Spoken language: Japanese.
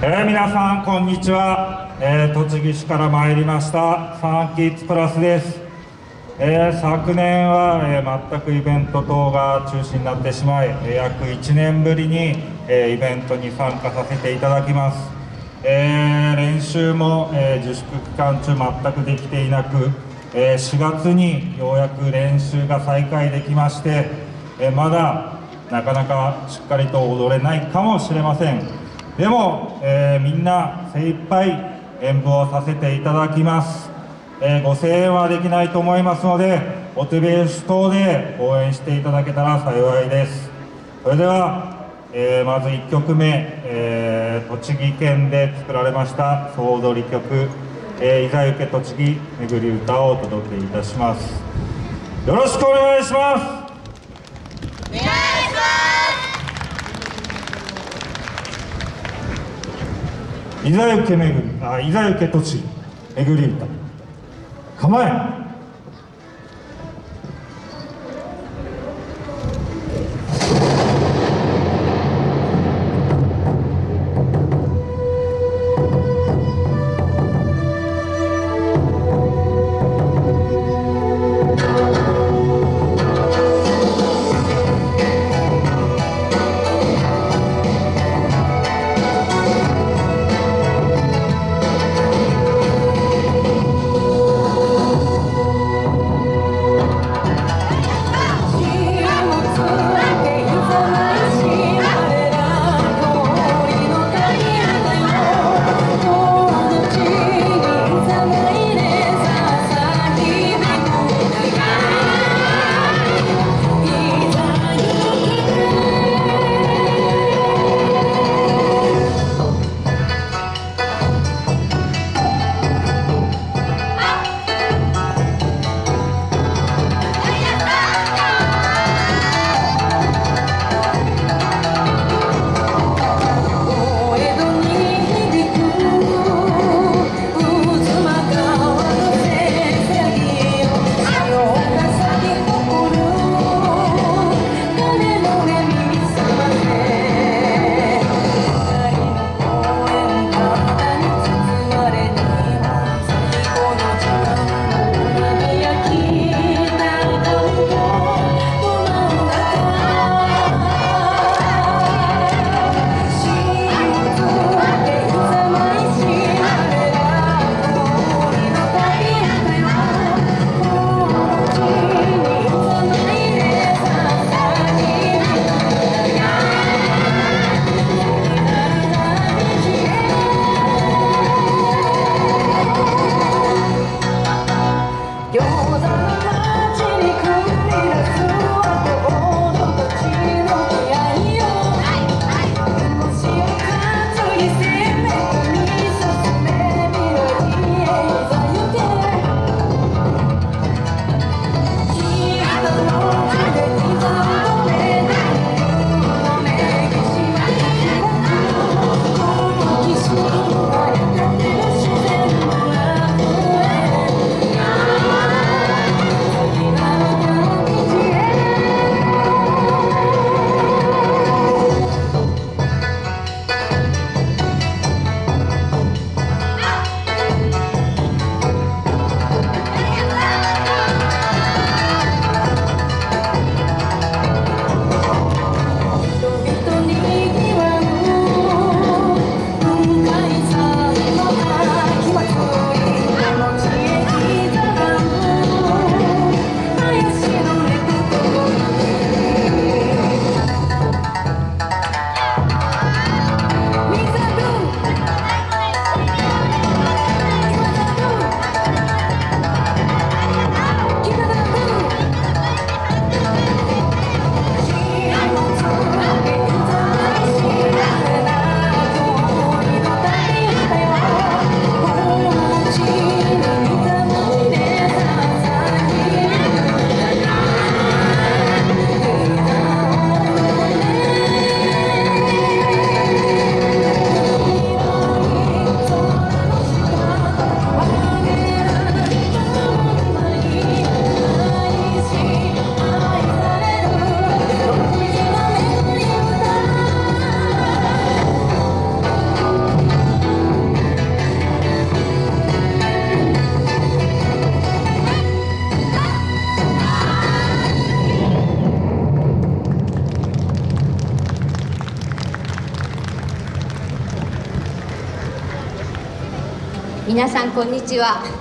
えー、皆さんこんにちは、えー、栃木市から参りました。ファンキッズプラスです、えー、昨年は、え全くイベント等が中止になってしまい、約1年ぶりに、えイベントに参加させていただきます、え練習も、え自粛期間中全くできていなく、え4月にようやく練習が再開できまして、えまだなかなかしっかりと踊れないかもしれません。でも、えー、みんな精一杯演舞をさせていただきます、えー、ご声援はできないと思いますのでお手拍子等で応援していただけたら幸いです。それでは、えー、まず1曲目、え栃木県で作られました総踊り曲「えいざゆけ栃木めぐり歌」をお届けいたします。よろしくお願いします。ざゆけめぐりあいざゆけ栃木めぐり歌構え皆さんこんにちは。